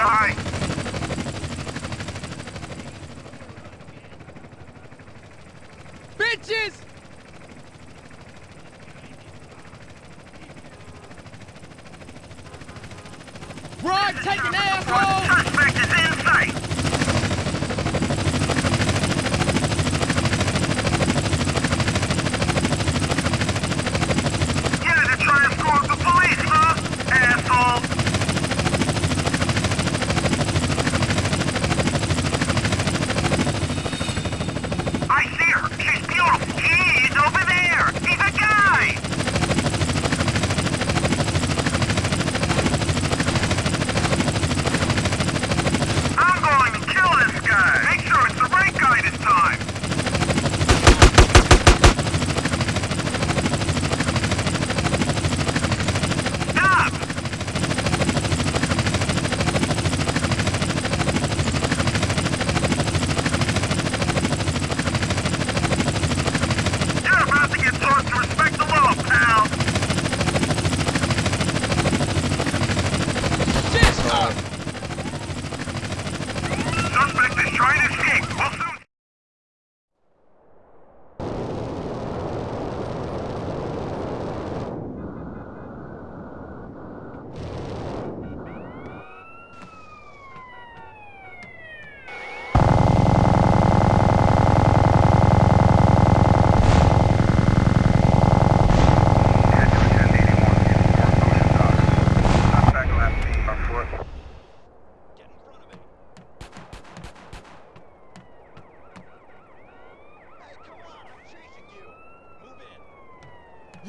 die! Bitches! Rod, take an asshole!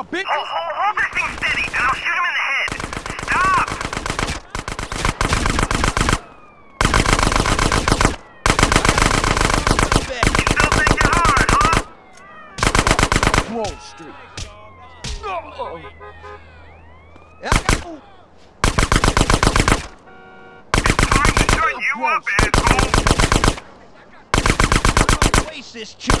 now, bitch! Hold, hold, hold this thing steady, and I'll shoot him in the head! Stop! You still thinking hard, huh? Wall Street. Yeah, you up, Waste this chick!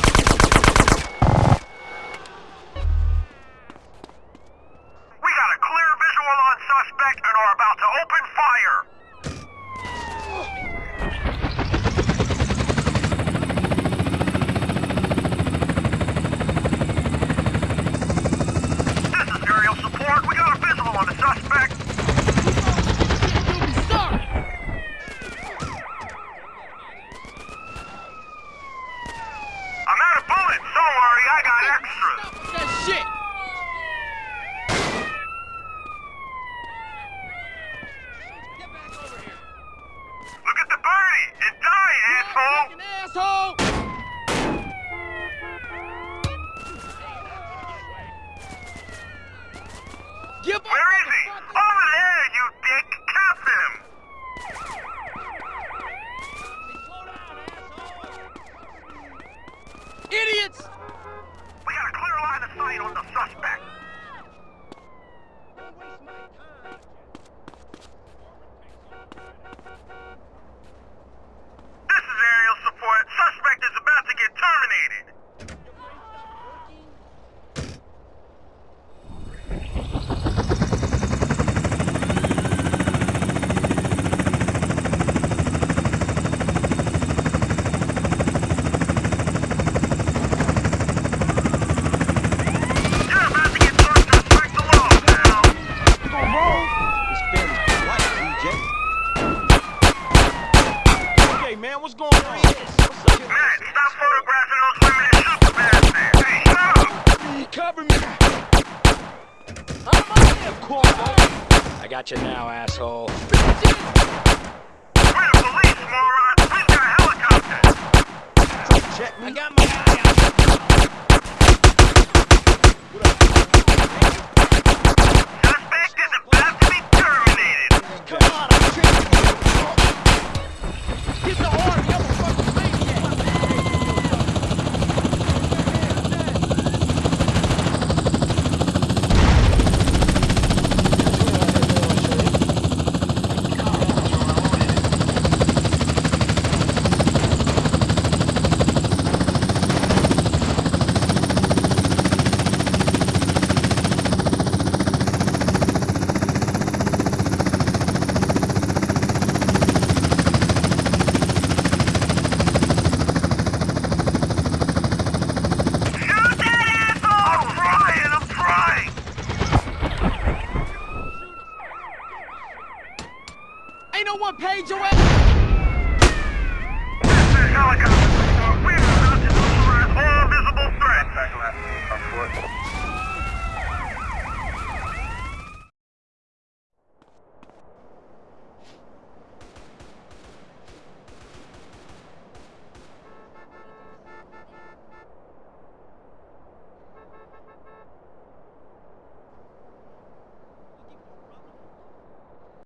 on the suspect. got you now, asshole. We're the police, moron! We've got! Check me. I got my eye out.